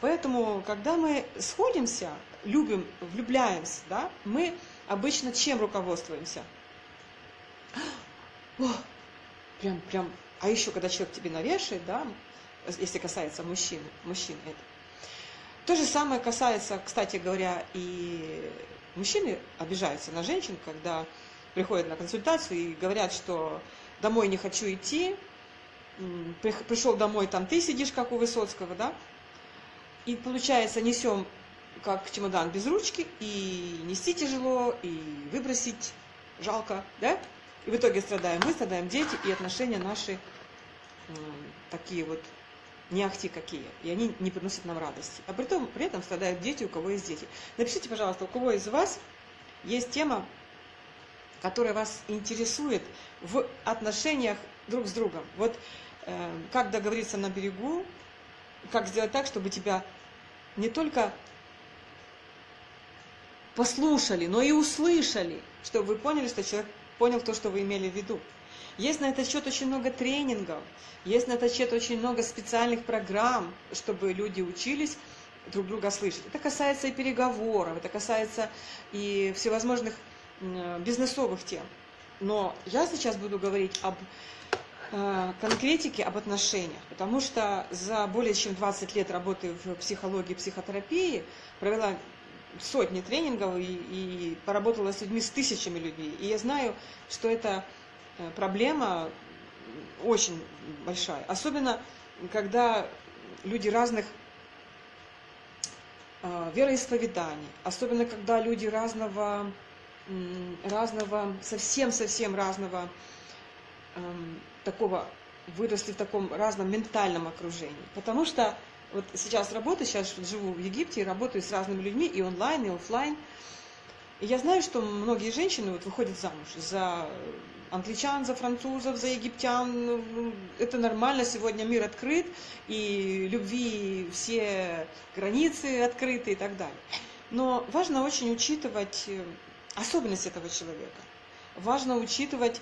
Поэтому, когда мы сходимся, любим, влюбляемся, да, мы обычно чем руководствуемся? О, прям, прям, а еще, когда человек тебе навешает, да, если касается мужчины, мужчин это. То же самое касается, кстати говоря, и мужчины обижаются на женщин, когда приходят на консультацию и говорят, что домой не хочу идти, пришел домой, там ты сидишь, как у Высоцкого, да, и получается несем как чемодан без ручки, и нести тяжело, и выбросить жалко, да, и в итоге страдаем мы, страдаем дети, и отношения наши такие вот не ахти какие, и они не приносят нам радости. А при, том, при этом страдают дети, у кого есть дети. Напишите, пожалуйста, у кого из вас есть тема, которая вас интересует в отношениях друг с другом. Вот э, как договориться на берегу, как сделать так, чтобы тебя не только послушали, но и услышали, чтобы вы поняли, что человек понял то, что вы имели в виду. Есть на этот счет очень много тренингов, есть на этот счет очень много специальных программ, чтобы люди учились друг друга слышать. Это касается и переговоров, это касается и всевозможных бизнесовых тем. Но я сейчас буду говорить об э, конкретике, об отношениях, потому что за более чем 20 лет работы в психологии и психотерапии провела сотни тренингов и, и поработала с людьми, с тысячами людей. И я знаю, что это Э, проблема очень большая. Особенно, когда люди разных э, вероисповеданий, особенно когда люди разного, разного совсем-совсем разного эм, такого, выросли в таком разном ментальном окружении. Потому что вот сейчас работаю, сейчас живу в Египте работаю с разными людьми и онлайн, и офлайн. И я знаю, что многие женщины вот выходят замуж за англичан, за французов, за египтян. Ну, это нормально, сегодня мир открыт, и любви все границы открыты и так далее. Но важно очень учитывать э, особенность этого человека. Важно учитывать,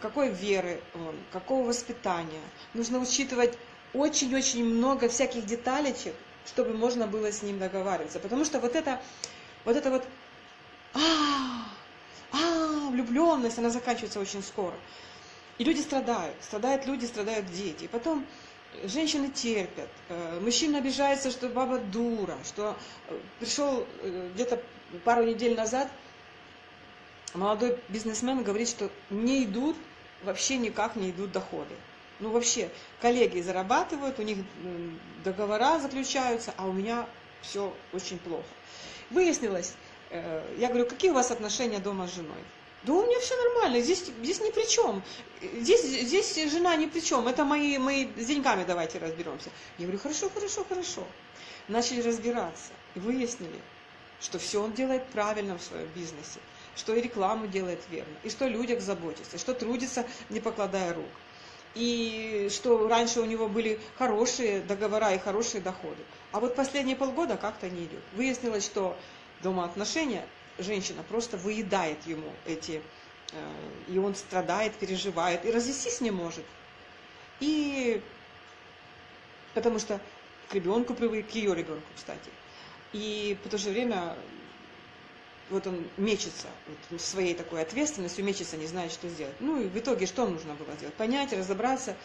какой веры он, какого воспитания. Нужно учитывать очень-очень много всяких деталечек, чтобы можно было с ним договариваться. Потому что вот это вот, это вот а, а, влюбленность, она заканчивается очень скоро. И люди страдают, страдают люди, страдают дети. И потом женщины терпят, э, мужчина обижается, что баба дура, что э, пришел э, где-то пару недель назад молодой бизнесмен говорит, что не идут, вообще никак не идут доходы. Ну вообще, коллеги зарабатывают, у них договора заключаются, а у меня все очень плохо. Выяснилось, Э, я говорю, какие у вас отношения дома с женой? Да у меня все нормально, здесь, здесь ни при чем. Здесь, здесь жена ни при чем. Это мои, мои с деньгами давайте разберемся. Я говорю, хорошо, хорошо, хорошо. Начали разбираться и выяснили, что все он делает правильно в своем бизнесе, что и рекламу делает верно, и что о людях заботится, что трудится, не покладая рук. И что раньше у него были хорошие договора и хорошие доходы. А вот последние полгода как-то не идет. Выяснилось, что дома отношения, женщина просто выедает ему эти, э, и он страдает, переживает, и развестись не может. И потому что к ребенку привык, к ее ребенку, кстати. И в то же время вот он мечется вот, своей такой ответственностью, мечется, не знает, что сделать. Ну и в итоге что нужно было сделать? Понять, разобраться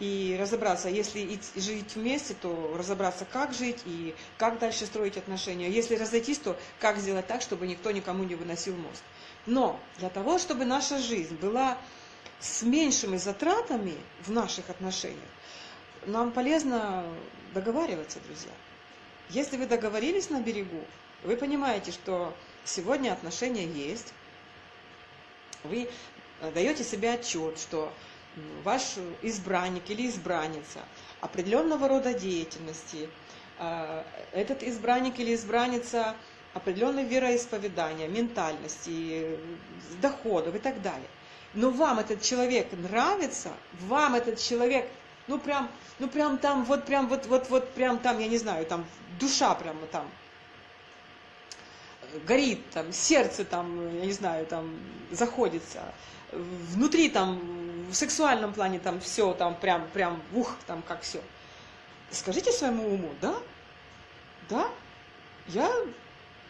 и разобраться, если жить вместе, то разобраться, как жить и как дальше строить отношения. Если разойтись, то как сделать так, чтобы никто никому не выносил мозг. Но для того, чтобы наша жизнь была с меньшими затратами в наших отношениях, нам полезно договариваться, друзья. Если вы договорились на берегу, вы понимаете, что сегодня отношения есть, вы даете себе отчет, что ваш избранник или избранница определенного рода деятельности, а, этот избранник или избранница определенной вероисповедания, ментальности, доходов и так далее. Но вам этот человек нравится, вам этот человек, ну прям, ну прям там, вот прям, вот, вот, вот прям там, я не знаю, там душа прямо там горит, там сердце там, я не знаю, там заходится, внутри там, в сексуальном плане там все, там прям, прям, ух, там как все. Скажите своему уму, да, Да, я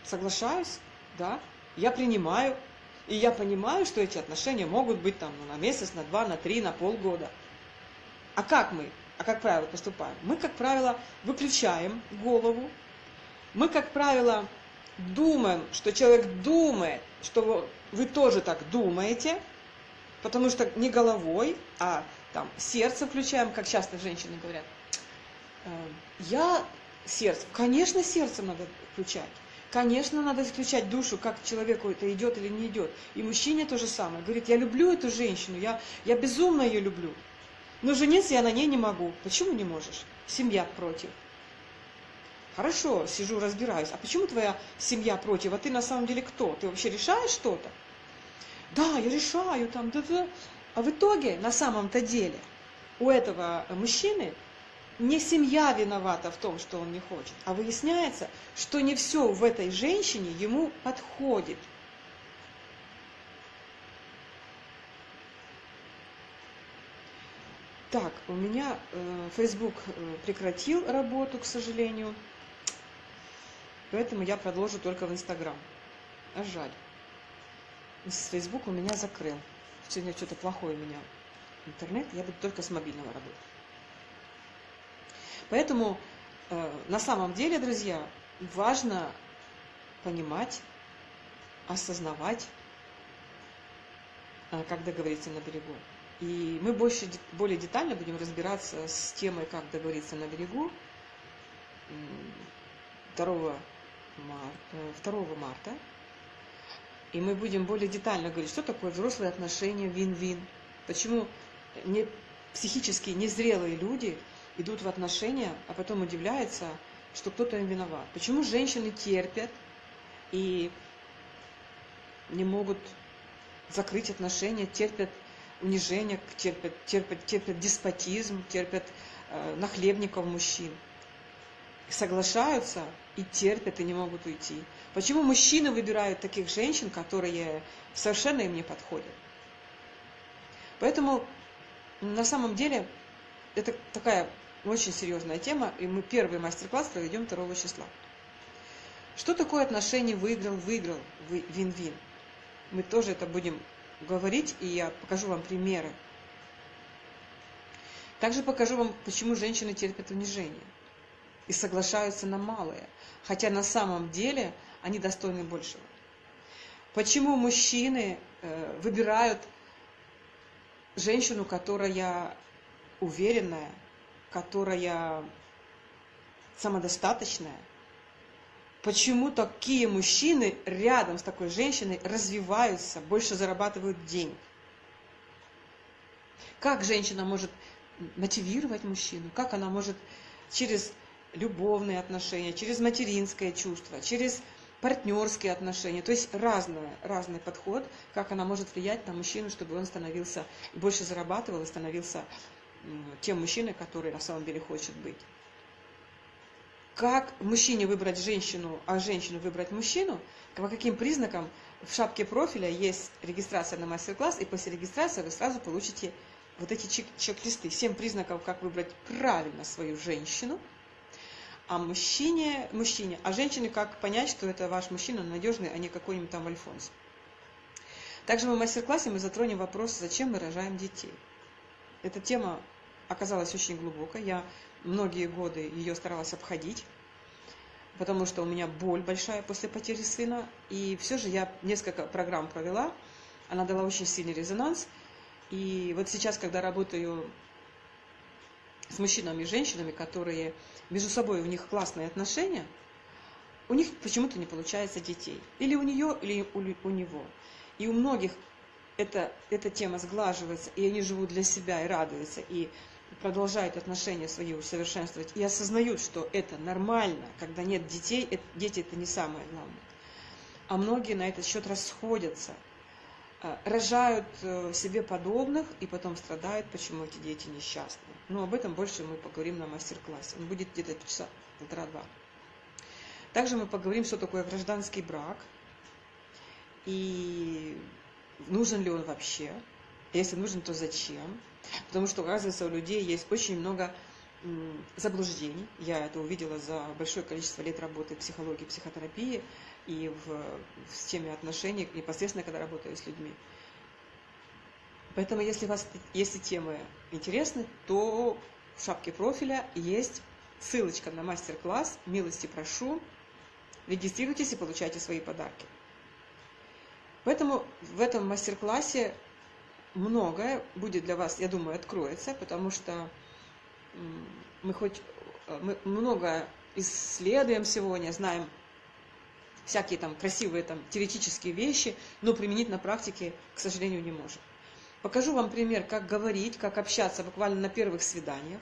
соглашаюсь, да, я принимаю, и я понимаю, что эти отношения могут быть там на месяц, на два, на три, на полгода. А как мы, а как правило, поступаем? Мы, как правило, выключаем голову, мы, как правило, думаем, что человек думает, что вы тоже так думаете, потому что не головой, а там сердце включаем, как часто женщины говорят. «Эм, я сердце, конечно, сердце надо включать. Конечно, надо исключать душу, как человеку это идет или не идет. И мужчине то же самое. Говорит, я люблю эту женщину, я, я безумно ее люблю. Но жениться я на ней не могу. Почему не можешь? Семья против. Хорошо, сижу, разбираюсь. А почему твоя семья против? А ты на самом деле кто? Ты вообще решаешь что-то? Да, я решаю там, да, да. А в итоге, на самом-то деле, у этого мужчины не семья виновата в том, что он не хочет, а выясняется, что не все в этой женщине ему подходит. Так, у меня э, Facebook э, прекратил работу, к сожалению, поэтому я продолжу только в Instagram. А жаль. Facebook у меня закрыл. Сегодня что-то плохое у меня интернет, я буду только с мобильного работать. Поэтому э, на самом деле, друзья, важно понимать, осознавать, э, как договориться на берегу. И мы больше, более детально будем разбираться с темой, как договориться на берегу 2, 2 марта. И мы будем более детально говорить, что такое взрослые отношения, вин-вин. Почему не, психически незрелые люди – идут в отношения, а потом удивляются, что кто-то им виноват. Почему женщины терпят и не могут закрыть отношения, терпят унижение, терпят, терпят, терпят деспотизм, терпят э, нахлебников мужчин. Соглашаются и терпят, и не могут уйти. Почему мужчины выбирают таких женщин, которые совершенно им не подходят? Поэтому на самом деле это такая очень серьезная тема, и мы первый мастер-класс проведем 2 числа. Что такое отношение выиграл-выиграл, вин-вин? Мы тоже это будем говорить, и я покажу вам примеры. Также покажу вам, почему женщины терпят унижение и соглашаются на малое, хотя на самом деле они достойны большего. Почему мужчины э, выбирают женщину, которая уверенная, которая самодостаточная, почему такие мужчины рядом с такой женщиной развиваются, больше зарабатывают денег. Как женщина может мотивировать мужчину, как она может через любовные отношения, через материнское чувство, через партнерские отношения, то есть разное, разный подход, как она может влиять на мужчину, чтобы он становился, больше зарабатывал и становился тем мужчиной, который на самом деле хочет быть. Как мужчине выбрать женщину, а женщину выбрать мужчину, по каким признакам в шапке профиля есть регистрация на мастер-класс, и после регистрации вы сразу получите вот эти чек-листы. Семь признаков, как выбрать правильно свою женщину, а мужчине, мужчине, а женщине, как понять, что это ваш мужчина надежный, а не какой-нибудь там альфонс. Также в мастер-классе мы затронем вопрос, зачем мы рожаем детей. Эта тема оказалась очень глубокой. Я многие годы ее старалась обходить, потому что у меня боль большая после потери сына. И все же я несколько программ провела, она дала очень сильный резонанс. И вот сейчас, когда работаю с мужчинами и женщинами, которые между собой у них классные отношения, у них почему-то не получается детей. Или у нее, или у, у него. И у многих эта, эта тема сглаживается, и они живут для себя и радуются, и продолжают отношения свои усовершенствовать, и осознают, что это нормально, когда нет детей, это, дети это не самое главное. А многие на этот счет расходятся, а, рожают э, себе подобных и потом страдают, почему эти дети несчастны. Но об этом больше мы поговорим на мастер-классе. Он будет где-то часа полтора-два. Также мы поговорим, что такое гражданский брак и нужен ли он вообще, если нужен, то зачем. Потому что, оказывается, у людей есть очень много заблуждений. Я это увидела за большое количество лет работы в психологии, психотерапии и в, в системе отношений, непосредственно когда работаю с людьми. Поэтому, если вас эти темы интересны, то в шапке профиля есть ссылочка на мастер-класс. Милости прошу. Регистрируйтесь и получайте свои подарки. Поэтому в этом мастер-классе многое будет для вас, я думаю, откроется, потому что мы хоть э, мы много исследуем сегодня, знаем всякие там красивые там теоретические вещи, но применить на практике, к сожалению, не можем. Покажу вам пример, как говорить, как общаться буквально на первых свиданиях,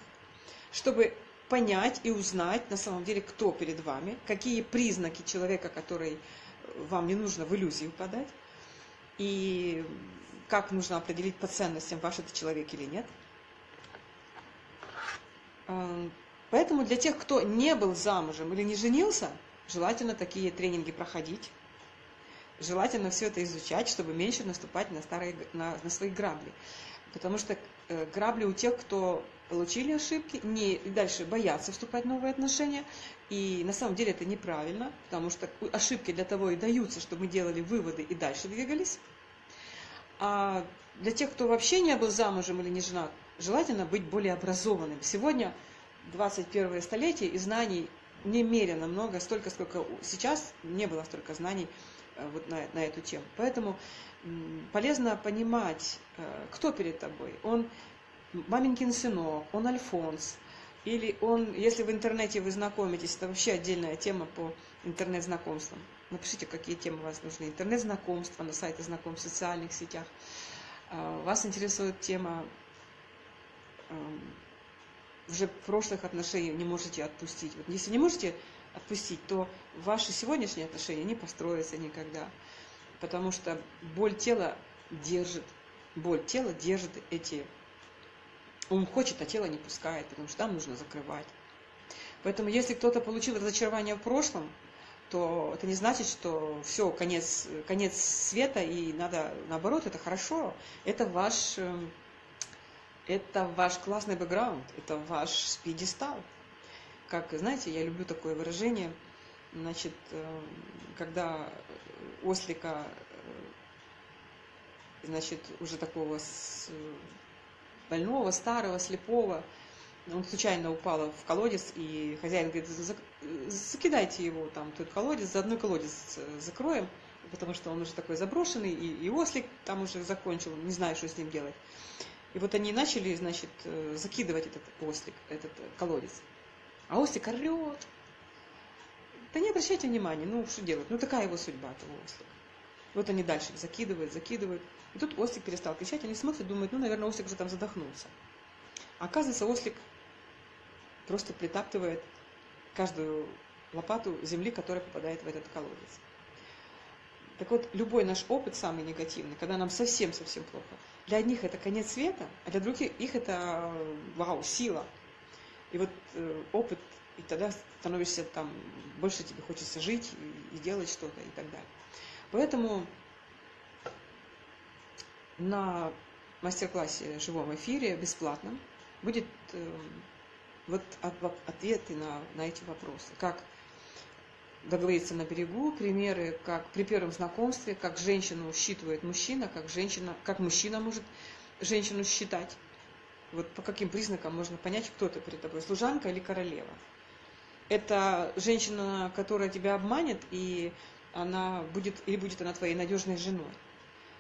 чтобы понять и узнать на самом деле, кто перед вами, какие признаки человека, который вам не нужно в иллюзию подать, и как нужно определить по ценностям, ваш это человек или нет. Эм, поэтому для тех, кто не был замужем или не женился, желательно такие тренинги проходить. Желательно все это изучать, чтобы меньше наступать на, старые, на, на свои грабли. Потому что э, грабли у тех, кто получили ошибки, не, дальше боятся вступать в новые отношения. И на самом деле это неправильно, потому что ошибки для того и даются, чтобы мы делали выводы и дальше двигались. А для тех, кто вообще не был замужем или не женат, желательно быть более образованным. Сегодня 21 столетие и знаний немерено много, столько, сколько сейчас не было столько знаний вот на, на эту тему. Поэтому полезно понимать, э, кто перед тобой. Он маменькин сынок, он Альфонс, или он, если в интернете вы знакомитесь, это вообще отдельная тема по интернет-знакомствам. Напишите, какие темы вас нужны. Интернет-знакомства на сайте знакомств, в социальных сетях. А, вас интересует тема уже прошлых отношений не можете отпустить. Вот если не можете отпустить, то ваши сегодняшние отношения не построятся никогда. Потому что боль тела держит, боль тела держит эти... Он хочет, а тело не пускает, потому что там нужно закрывать. Поэтому если кто-то получил разочарование в прошлом, то это не значит, что все, конец, конец света, и надо, наоборот, это хорошо. Это ваш, эм, это ваш классный бэкграунд, это ваш пьедестал. Как, знаете, я люблю такое выражение, значит, эм, когда ослика, э, значит, уже такого больного, старого, слепого, он случайно упал в колодец, и хозяин говорит, закидайте его там, тот колодец, за одной колодец э, закроем, потому что он уже такой заброшенный, и, и ослик там уже закончил, не знаю, что с ним делать. И вот они начали, значит, э, закидывать этот ослик, этот э, колодец. А ослик орет. Да не обращайте внимания, ну что делать, ну такая его судьба, этого ослика. Вот они дальше закидывают, закидывают. И тут ослик перестал кричать, они смотрят, думают, ну, наверное, ослик уже там задохнулся. А оказывается, ослик просто притаптывает каждую лопату земли, которая попадает в этот колодец. Так вот, любой наш опыт самый негативный, когда нам совсем-совсем плохо, для одних это конец света, а для других их это вау, сила. И вот э, опыт, и тогда становишься там, больше тебе хочется жить и, и делать что-то и так далее. Поэтому на мастер-классе живом эфире бесплатном будет э, вот ответы на, на эти вопросы. Как договориться на берегу, примеры, как при первом знакомстве, как женщину считывает мужчина, как, женщина, как мужчина может женщину считать. Вот по каким признакам можно понять, кто это перед тобой, служанка или королева. Это женщина, которая тебя обманет, и она будет, или будет она твоей надежной женой.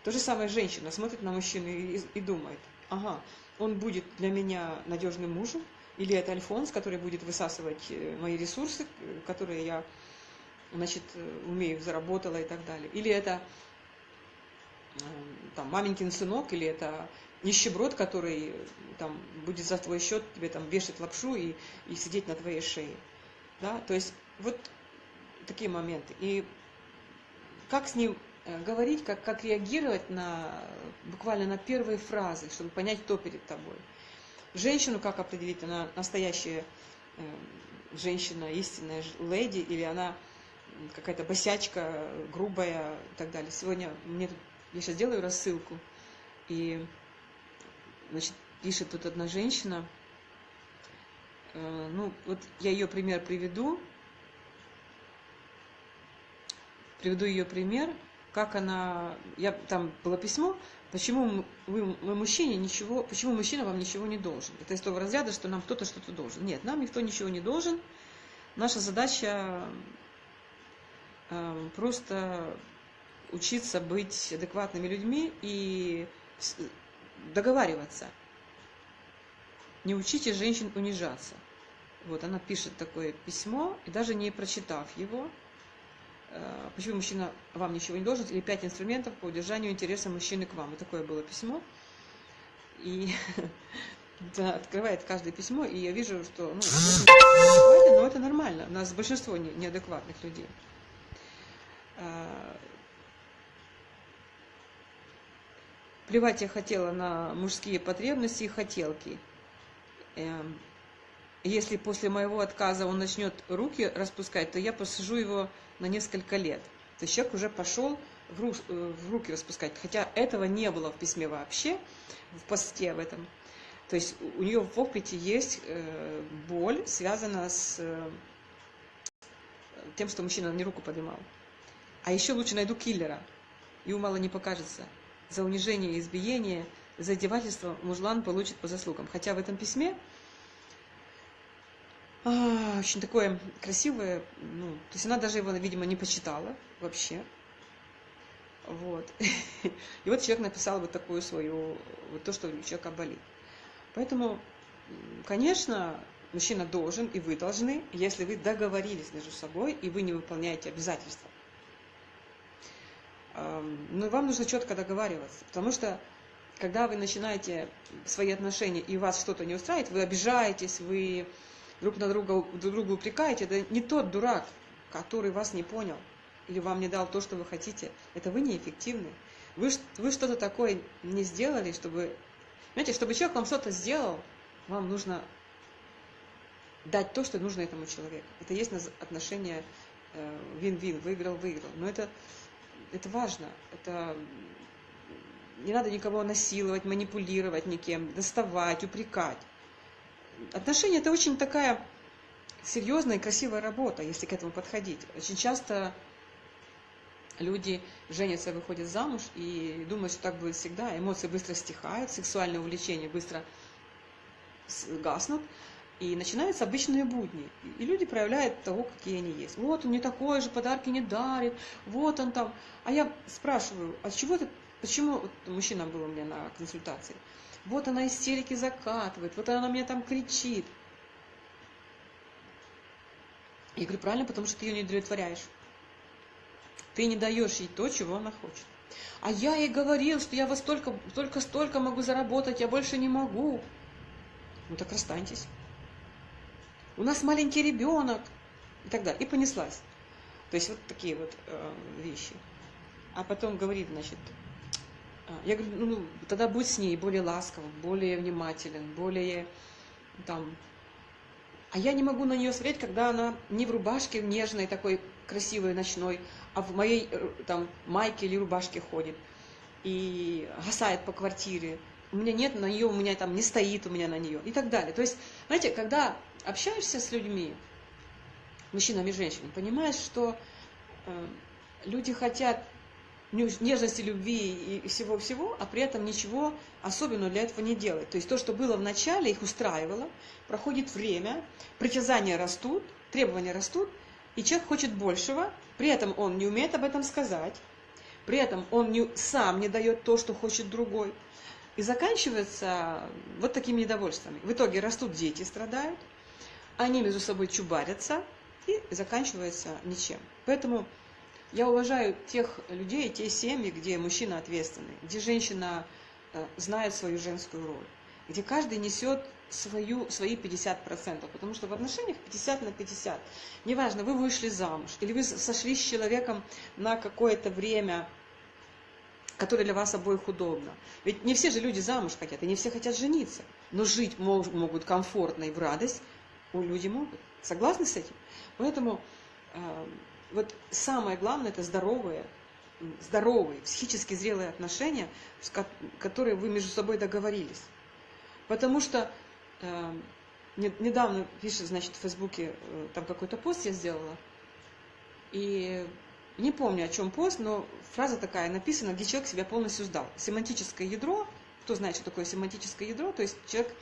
То же самое женщина смотрит на мужчину и, и думает, ага, он будет для меня надежным мужем, или это Альфонс, который будет высасывать э, мои ресурсы, которые я значит, э, умею, заработала и так далее. Или это э, там, маменькин сынок, или это нищеброд, который там, будет за твой счет тебе там вешать лапшу и, и сидеть на твоей шее. Да? То есть вот такие моменты. И как с ним говорить, как, как реагировать на буквально на первые фразы, чтобы понять, кто перед тобой. Женщину как определить? Она настоящая э, женщина, истинная леди, или она какая-то босячка, грубая и так далее. Сегодня мне тут, я сейчас делаю рассылку, и значит, пишет тут одна женщина, э, ну, вот я ее пример приведу, приведу ее пример, как она, я, там было письмо, почему вы, вы мужчине ничего, почему мужчина вам ничего не должен. Это из того разряда, что нам кто-то что-то должен. Нет, нам никто ничего не должен. Наша задача э, просто учиться быть адекватными людьми и договариваться. Не учите женщин унижаться. Вот она пишет такое письмо, и даже не прочитав его, э, почему мужчина вам ничего не должен, или пять инструментов по удержанию интереса мужчины к вам. И такое было письмо. И да, открывает каждое письмо, и я вижу, что ну, но это нормально. У нас большинство неадекватных людей. А, плевать я хотела на мужские потребности и хотелки. Эм, если после моего отказа он начнет руки распускать, то я посажу его на несколько лет. То есть человек уже пошел в, э, руки распускать. Хотя этого не было в письме вообще, в посте в этом. То есть у нее в опыте есть э, боль, связанная с э, тем, что мужчина не руку поднимал. А еще лучше найду киллера, и мало не покажется. За унижение и избиение, за издевательство мужлан получит по заслугам. Хотя в этом письме а, очень такое красивое, ну, то есть она даже его, видимо, не почитала вообще. Вот. И вот человек написал вот такую свою, вот то, что у человека болит. Поэтому, конечно, мужчина должен, и вы должны, если вы договорились между собой, и вы не выполняете обязательства. Но вам нужно четко договариваться, потому что когда вы начинаете свои отношения, и вас что-то не устраивает, вы обижаетесь, вы друг на друга друг друга упрекаете, это не тот дурак, который вас не понял или вам не дал то, что вы хотите. Это вы неэффективны. Вы, вы что-то такое не сделали, чтобы... Знаете, чтобы человек вам что-то сделал, вам нужно дать то, что нужно этому человеку. Это есть отношение вин-вин, э, выиграл-выиграл. Но это, это важно. Это не надо никого насиловать, манипулировать никем, доставать, упрекать отношения это очень такая серьезная и красивая работа, если к этому подходить. Очень часто люди женятся, выходят замуж и думают, что так будет всегда. Эмоции быстро стихают, сексуальное увлечение быстро гаснут. И начинаются обычные будни. И люди проявляют того, какие они есть. Вот он не такой же, подарки не дарит, вот он там. А я спрашиваю, а чего ты, почему, вот мужчина был у меня на консультации, вот она истерики закатывает, вот она мне там кричит. Я говорю, правильно, потому что ты ее не удовлетворяешь. Ты не даешь ей то, чего она хочет. А я ей говорил, что я вас только, только столько могу заработать, я больше не могу. Ну так расстаньтесь. У нас маленький ребенок. И так далее. И понеслась. То есть вот такие вот э, вещи. А потом говорит, значит, а, я говорю, ну, тогда будь с ней более ласковым, более внимателен, более там... А я не могу на нее смотреть, когда она не в рубашке нежной, такой красивой, ночной, а в моей э, там майке или рубашке ходит и гасает по квартире. У меня нет на нее, у меня там не стоит у меня на нее и так далее. То есть, знаете, когда общаешься с людьми, мужчинами и женщинами, понимаешь, что э, люди хотят нежности, любви и всего-всего, а при этом ничего особенного для этого не делает. То есть то, что было в начале, их устраивало, проходит время, притязания растут, требования растут, и человек хочет большего, при этом он не умеет об этом сказать, при этом он не, сам не дает то, что хочет другой. И заканчивается вот такими недовольствами. В итоге растут дети, страдают, они между собой чубарятся, и заканчивается ничем. Поэтому я уважаю тех людей, те семьи, где мужчина ответственный, где женщина э, знает свою женскую роль, где каждый несет свою, свои 50%, потому что в отношениях 50 на 50. Неважно, вы вышли замуж, или вы сошли с человеком на какое-то время, которое для вас обоих удобно. Ведь не все же люди замуж хотят, и не все хотят жениться, но жить могут комфортно и в радость, у люди могут. Согласны с этим? Поэтому э, вот самое главное это здоровые, здоровые, психически зрелые отношения, которые вы между собой договорились. Потому что э, недавно пишет, значит, в Фейсбуке, э, там какой-то пост я сделала, и не помню, о чем пост, но фраза такая написана, где человек себя полностью сдал. Семантическое ядро, кто знает, что такое семантическое ядро, то есть человек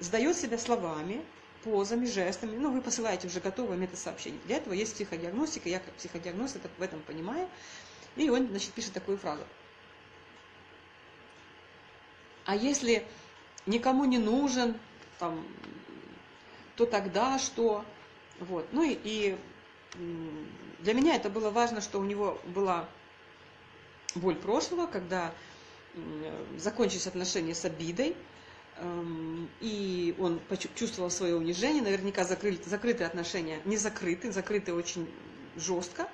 сдает себя словами, позами, жестами, ну, вы посылаете уже готовое метасообщение. Для этого есть психодиагностика, я как психодиагност это в этом понимаю, и он, значит, пишет такую фразу. А если никому не нужен, там, то тогда что? Вот. Ну и, и для меня это было важно, что у него была боль прошлого, когда закончились отношения с обидой, эм, и он почувствовал свое унижение, наверняка закрыли, закрытые отношения, не закрыты, закрыты очень жестко,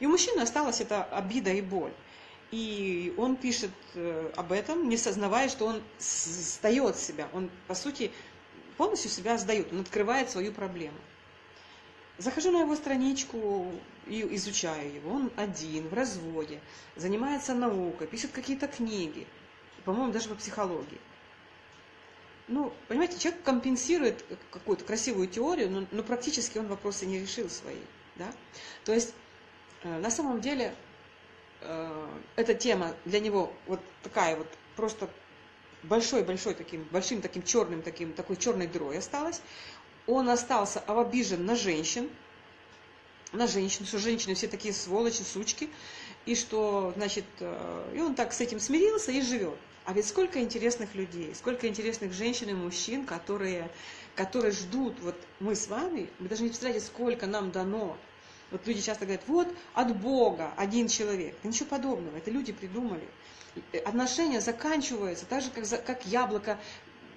и у мужчины осталась эта обида и боль. И он пишет э, об этом, не сознавая, что он сдает себя. Он, по сути, полностью себя сдает. Он открывает свою проблему. Захожу на его страничку и изучаю его. Он один, в разводе, занимается наукой, пишет какие-то книги. По-моему, даже по психологии. Ну, понимаете, человек компенсирует какую-то красивую теорию, но, но практически он вопросы не решил свои. Да? То есть, э, на самом деле, э, эта тема для него вот такая вот просто большой-большой таким, большим таким черным, таким, такой черной дрой осталась. Он остался обижен на женщин, на женщин, что женщины все такие сволочи, сучки, и что, значит, э, и он так с этим смирился и живет. А ведь сколько интересных людей, сколько интересных женщин и мужчин, которые, которые ждут, вот мы с вами, вы даже не представляете, сколько нам дано. Вот люди часто говорят, вот от Бога один человек. Да ничего подобного, это люди придумали. Отношения заканчиваются так же, как, как яблоко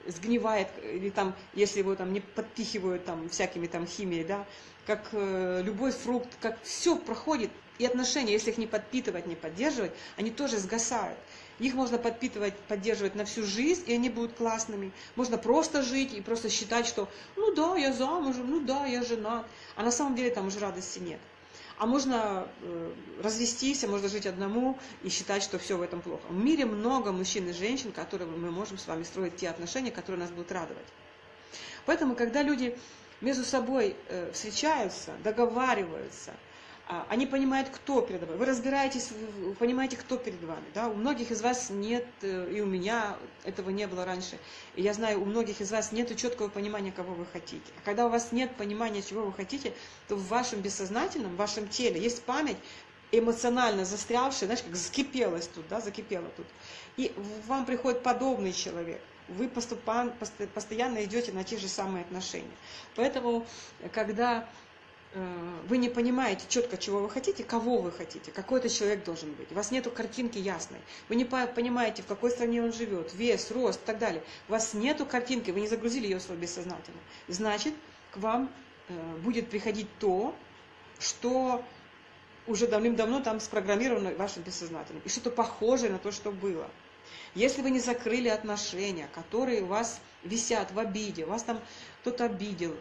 сгнивает, или там, если его там не подпихивают там всякими там химией, да, как э, любой фрукт, как все проходит, и отношения, если их не подпитывать, не поддерживать, они тоже сгасают. Их можно подпитывать, поддерживать на всю жизнь, и они будут классными. Можно просто жить и просто считать, что ну да, я замужем, ну да, я женат. А на самом деле там уже радости нет. А можно э, развестись, а можно жить одному и считать, что все в этом плохо. В мире много мужчин и женщин, которые мы можем с вами строить те отношения, которые нас будут радовать. Поэтому, когда люди между собой э, встречаются, договариваются, они понимают, кто перед вами. Вы разбираетесь, понимаете, кто перед вами. Да? У многих из вас нет, э, и у меня этого не было раньше. И я знаю, у многих из вас нет четкого понимания, кого вы хотите. А когда у вас нет понимания, чего вы хотите, то в вашем бессознательном, в вашем теле есть память, эмоционально застрявшая, знаешь, как закипелась тут, да, закипела тут. И вам приходит подобный человек вы постоянно идете на те же самые отношения. Поэтому, когда вы не понимаете четко, чего вы хотите, кого вы хотите, какой это человек должен быть. У вас нету картинки ясной. Вы не понимаете, в какой стране он живет, вес, рост и так далее. У вас нету картинки, вы не загрузили ее в свое бессознательное. Значит, к вам э, будет приходить то, что уже давным-давно там спрограммировано вашим бессознательным. И что-то похожее на то, что было. Если вы не закрыли отношения, которые у вас висят в обиде, вас там кто-то обидел,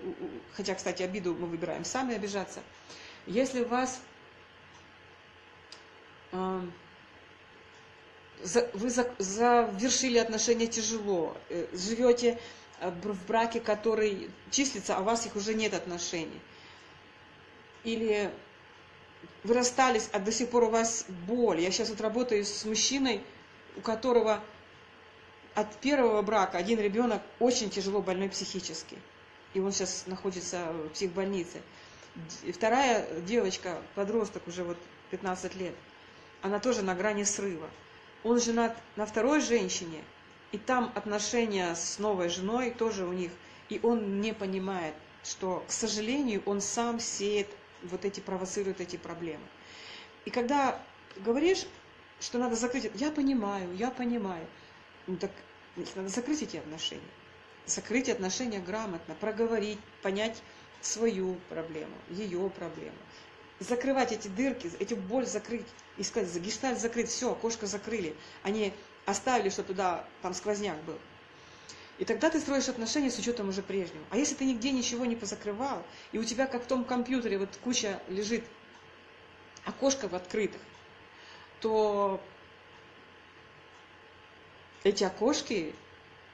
хотя, кстати, обиду мы выбираем сами обижаться. Если вас э, вы завершили отношения тяжело, э, живете э, в браке, который числится, а у вас их уже нет отношений. Или вы расстались, а до сих пор у вас боль. Я сейчас вот работаю с мужчиной, у которого от первого брака один ребенок очень тяжело больной психически. И он сейчас находится в психбольнице. Вторая девочка, подросток уже вот 15 лет, она тоже на грани срыва. Он женат на второй женщине, и там отношения с новой женой тоже у них. И он не понимает, что, к сожалению, он сам сеет вот эти, провоцирует эти проблемы. И когда говоришь, что надо закрыть, я понимаю, я понимаю. Ну так надо закрыть эти отношения. Закрыть отношения грамотно, проговорить, понять свою проблему, ее проблему. Закрывать эти дырки, эту боль закрыть и сказать, за гештальт закрыть, все, окошко закрыли. Они оставили, что туда там сквозняк был. И тогда ты строишь отношения с учетом уже прежнего. А если ты нигде ничего не позакрывал, и у тебя, как в том компьютере, вот куча лежит окошков открытых, то эти окошки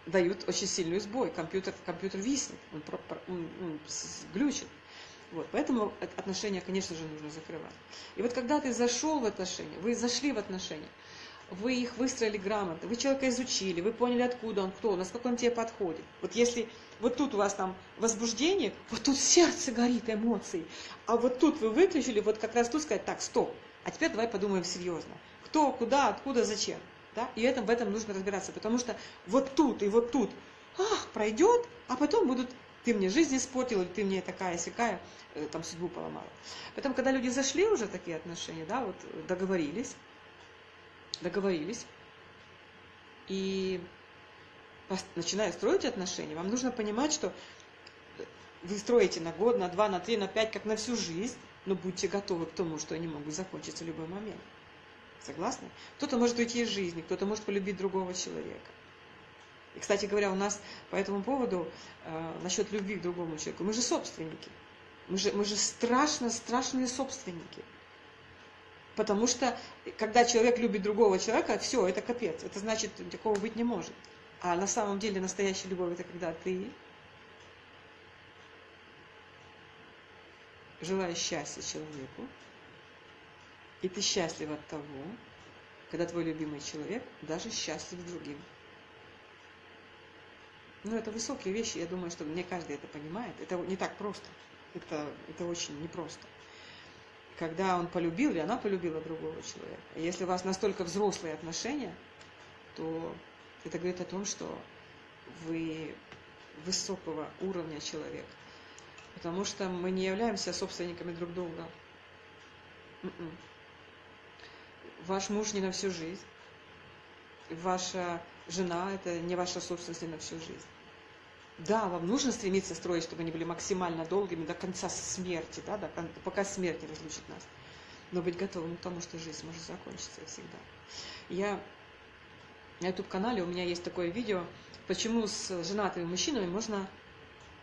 дают очень сильный сбой. Компьютер, компьютер виснет, он, он, он глючит. Вот, поэтому отношения, конечно же, нужно закрывать. И вот когда ты зашел в отношения, вы зашли в отношения, вы их выстроили грамотно, вы человека изучили, вы поняли, откуда он, кто насколько он тебе подходит. Вот если вот тут у вас там возбуждение, вот тут сердце горит, эмоции, а вот тут вы выключили, вот как раз тут сказать, так, стоп, а теперь давай подумаем серьезно. Кто, куда, откуда, зачем. Да? И этом, в этом нужно разбираться, потому что вот тут и вот тут, ах, пройдет, а потом будут ты мне жизнь испортил, или ты мне такая сякая, э, там судьбу поломала. Поэтому, когда люди зашли уже такие отношения, да, вот договорились, договорились, и начиная строить отношения, вам нужно понимать, что вы строите на год, на два, на три, на пять, как на всю жизнь, но будьте готовы к тому, что они могут закончиться в любой момент. Согласны? Кто-то может уйти из жизни, кто-то может полюбить другого человека. И, кстати говоря, у нас по этому поводу, э, насчет любви к другому человеку, мы же собственники. Мы же, мы же страшно, страшные собственники. Потому что, когда человек любит другого человека, все, это капец. Это значит, такого быть не может. А на самом деле настоящая любовь это когда ты желаешь счастья человеку, и ты счастлив от того, когда твой любимый человек даже счастлив другим. Ну, это высокие вещи, я думаю, что не каждый это понимает. Это не так просто. Это, это очень непросто. Когда он полюбил или она полюбила другого человека. Если у вас настолько взрослые отношения, то это говорит о том, что вы высокого уровня человек. Потому что мы не являемся собственниками друг друга. М-м. Ваш муж не на всю жизнь. Ваша жена – это не ваша собственность не на всю жизнь. Да, вам нужно стремиться строить, чтобы они были максимально долгими до конца смерти, да, до, пока смерть не разлучит нас. Но быть готовым к тому, что жизнь может закончиться всегда. Я на YouTube-канале у меня есть такое видео, почему с женатыми мужчинами можно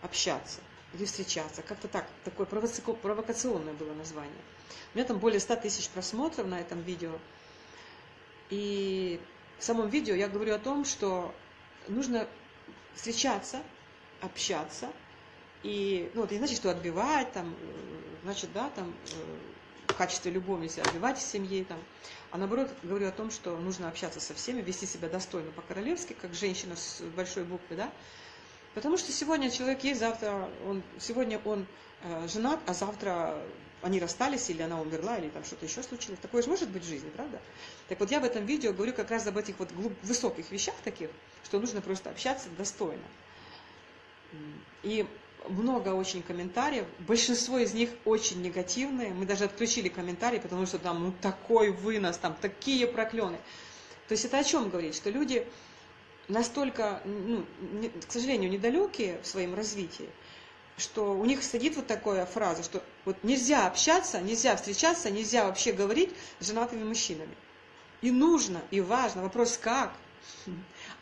общаться или встречаться. Как-то так, такое провокационное было название. У меня там более 100 тысяч просмотров на этом видео. И в самом видео я говорю о том, что нужно встречаться, общаться, и, ну, это не значит, что отбивать, там, э, значит, да, там, э, в качестве любовницы отбивать в семье, там, а наоборот, говорю о том, что нужно общаться со всеми, вести себя достойно по-королевски, как женщина с большой буквы, да, потому что сегодня человек есть, завтра он, сегодня он э, женат, а завтра они расстались, или она умерла, или там что-то еще случилось. Такое же может быть в жизни, правда? Так вот я в этом видео говорю как раз об этих вот глуб, высоких вещах таких, что нужно просто общаться достойно. И много очень комментариев, большинство из них очень негативные. Мы даже отключили комментарии, потому что там ну такой вынос, там такие проклены. То есть это о чем говорит? Что люди настолько, ну, не, к сожалению, недалекие в своем развитии, что у них сидит вот такая фраза, что вот нельзя общаться, нельзя встречаться, нельзя вообще говорить с женатыми мужчинами. И нужно, и важно. Вопрос как?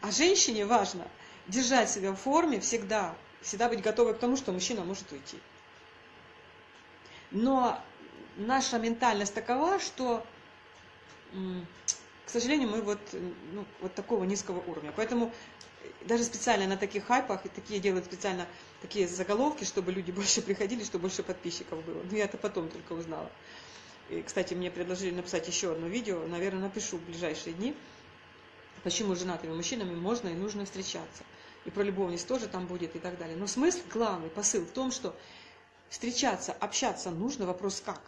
А женщине важно держать себя в форме всегда, всегда быть готовой к тому, что мужчина может уйти. Но наша ментальность такова, что, к сожалению, мы вот, ну, вот такого низкого уровня. Поэтому даже специально на таких хайпах, и такие делают специально такие заголовки, чтобы люди больше приходили, чтобы больше подписчиков было. Но я это потом только узнала. И, кстати, мне предложили написать еще одно видео, наверное, напишу в ближайшие дни, почему женатыми мужчинами можно и нужно встречаться. И про любовниц тоже там будет и так далее. Но смысл, главный посыл в том, что встречаться, общаться нужно, вопрос как.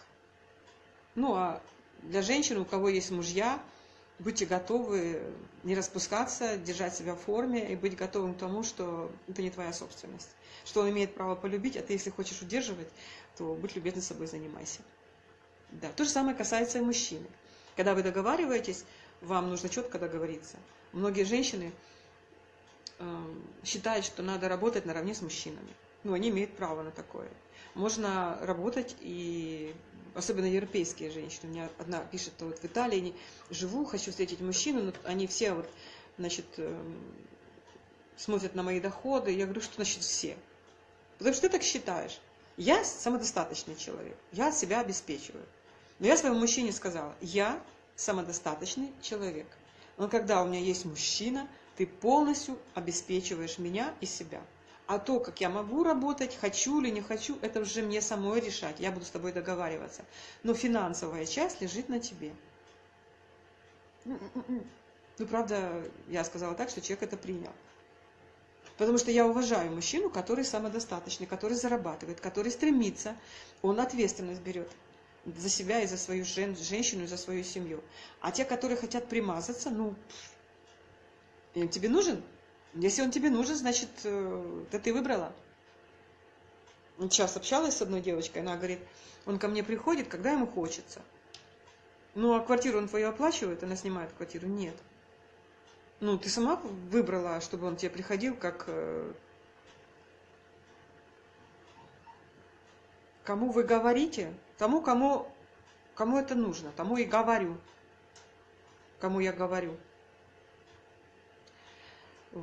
Ну, а для женщин, у кого есть мужья, будьте готовы не распускаться, держать себя в форме и быть готовым к тому, что это не твоя собственность. Что он имеет право полюбить, а ты, если хочешь удерживать, то будь любезна собой, занимайся. Да. То же самое касается и мужчины. Когда вы договариваетесь, вам нужно четко договориться. Многие женщины э, считают, что надо работать наравне с мужчинами. Ну, они имеют право на такое. Можно работать и особенно европейские женщины. У меня одна пишет, вот в Италии живу, хочу встретить мужчину, но они все вот, значит, эм, смотрят на мои доходы. Я говорю, что значит все? Потому что ты так считаешь. Я самодостаточный человек, я себя обеспечиваю. Но я своему мужчине сказала, я самодостаточный человек. Но когда у меня есть мужчина, Ты полностью обеспечиваешь меня и себя. А то, как я могу работать, хочу или не хочу, это уже мне самой решать. Я буду с тобой договариваться. Но финансовая часть лежит на тебе. Ну, правда, я сказала так, что человек это принял. Потому что я уважаю мужчину, который самодостаточный, который зарабатывает, который стремится, он ответственность берет за себя и за свою жен, женщину, и за свою семью. А те, которые хотят примазаться, ну, им тебе нужен? Если он тебе нужен, значит, э, это ты выбрала. Сейчас общалась с одной девочкой, она говорит, он ко мне приходит, когда ему хочется. Ну, а квартиру он твою оплачивает, она снимает квартиру? Нет. Ну, ты сама выбрала, чтобы он тебе приходил как... Э, кому вы говорите, тому, кому, кому это нужно, тому и говорю. Кому я говорю.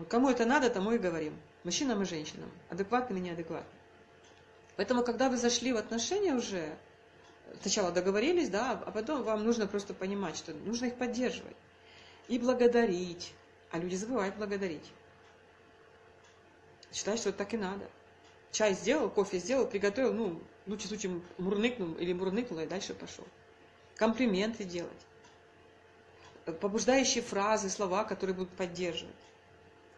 Кому это надо, тому и говорим. Мужчинам и женщинам. Адекватным и неадекватным. Поэтому, когда вы зашли в отношения уже, сначала договорились, да, а потом вам нужно просто понимать, что нужно их поддерживать. И благодарить. А люди забывают благодарить. Считают, что так и надо. Чай сделал, кофе сделал, приготовил, ну, в лучшем случае мурныкнул или мурныкнул и дальше пошел. Комплименты делать. Побуждающие фразы, слова, которые будут поддерживать.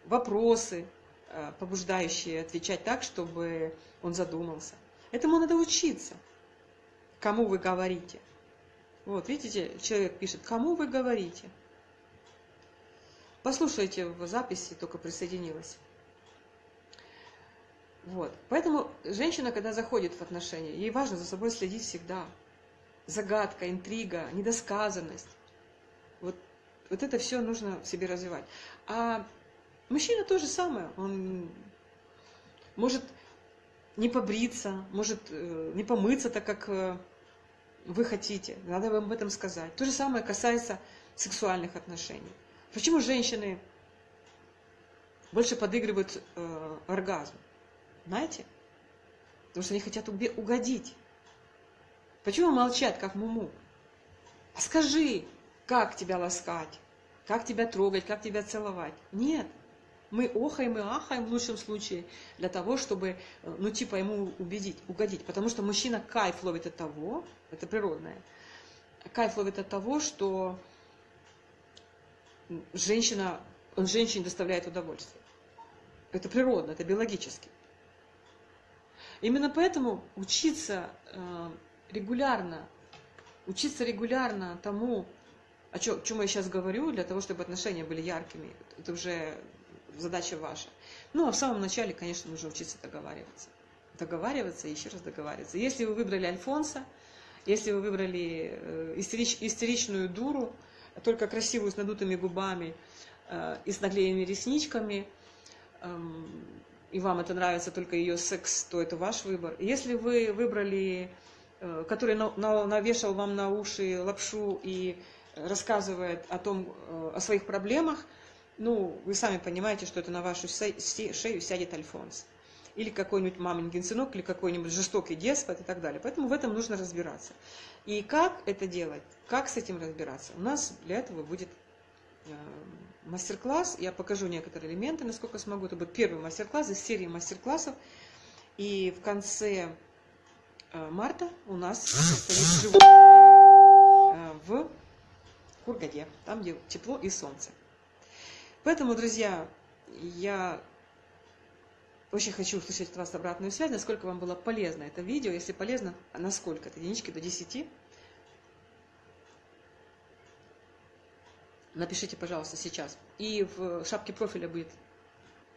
Вопросы, э, побуждающие отвечать так, чтобы он задумался. Этому надо учиться. Кому вы говорите. Вот, видите, человек пишет, кому вы говорите. Послушайте в записи, только присоединилась. Вот. Поэтому женщина, когда заходит в отношения, ей важно за собой следить всегда. Загадка, интрига, недосказанность. Вот, вот это все нужно в себе развивать. А мужчина то же самое. Он может не побриться, может э, не помыться так, как э, вы хотите. Надо вам об этом сказать. То же самое касается сексуальных отношений. Почему женщины больше подыгрывают э, оргазм? Знаете? Потому что они хотят угодить. Почему молчат, как муму? А скажи, как тебя ласкать, как тебя трогать, как тебя целовать. Нет. Мы охаем и ахаем в лучшем случае для того, чтобы, э, ну, типа, ему убедить, угодить. Потому что мужчина кайф ловит от того, это природное, кайф ловит от того, что женщина, он женщине доставляет удовольствие. Это природно, это биологически. Именно поэтому учиться э, регулярно, учиться регулярно тому, о чем, я сейчас говорю, для того, чтобы отношения были яркими, это уже задача ваша. Ну, а в самом начале, конечно, нужно учиться договариваться. Договариваться и еще раз договариваться. Если вы выбрали Альфонса, если вы выбрали э, истерич, истеричную дуру, только красивую с надутыми губами э, и с наклеенными ресничками, эм, и вам это нравится только ее секс, то это ваш выбор. Если вы выбрали, э, который навешал вам на уши лапшу и рассказывает о том, э, о своих проблемах, ну, вы сами понимаете, что это на вашу шею сядет Альфонс. Или какой-нибудь маменькин сынок, или какой-нибудь жестокий деспот и так далее. Поэтому в этом нужно разбираться. И как это делать? Как с этим разбираться? У нас для этого будет э, мастер-класс. Я покажу некоторые элементы, насколько смогу. Это будет первый мастер-класс из серии мастер-классов. И в конце э, марта у нас состоится э, в Кургаде, там, где тепло и солнце. Поэтому, друзья, я очень хочу услышать от вас обратную связь, насколько вам было полезно это видео. Если полезно, а насколько? От единички до 10. Напишите, пожалуйста, сейчас. И в шапке профиля будет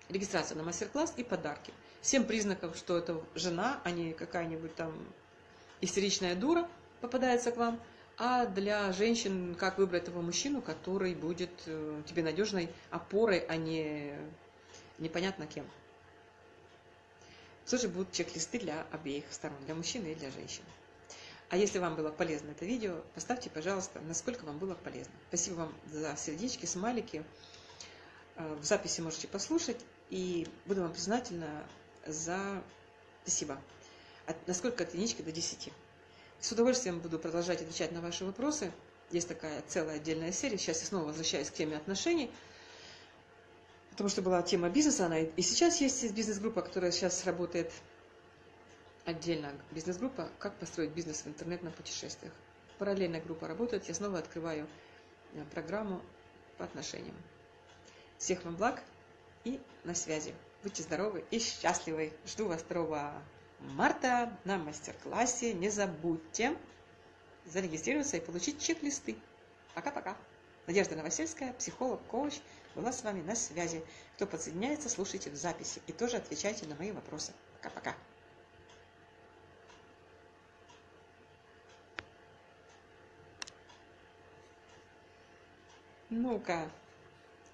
регистрация на мастер-класс и подарки. Всем признаков, что это жена, а не какая-нибудь там истеричная дура попадается к вам. А для женщин, как выбрать того мужчину, который будет э, тебе надежной опорой, а не непонятно кем. Тоже будут чек-листы для обеих сторон, для мужчины и для женщины. А если вам было полезно это видео, поставьте, пожалуйста, насколько вам было полезно. Спасибо вам за сердечки, смайлики. Э, в записи можете послушать. И буду вам признательна за спасибо. От, насколько от единички до 10. С удовольствием буду продолжать отвечать на ваши вопросы. Есть такая целая отдельная серия. Сейчас я снова возвращаюсь к теме отношений. потому что была тема бизнеса, она и сейчас есть бизнес-группа, которая сейчас работает отдельно. Бизнес-группа «Как построить бизнес в интернетном путешествиях». Параллельная группа работает, я снова открываю э, программу по отношениям. Всех вам благ и на связи. Будьте здоровы и счастливы. Жду вас 2 марта на мастер-классе. Не забудьте зарегистрироваться и получить чек-листы. Пока-пока. Надежда Новосельская, психолог, коуч, была с вами на связи. Кто подсоединяется, слушайте в записи и тоже отвечайте на мои вопросы. Пока-пока. Ну-ка,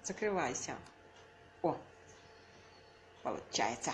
закрывайся. О, получается.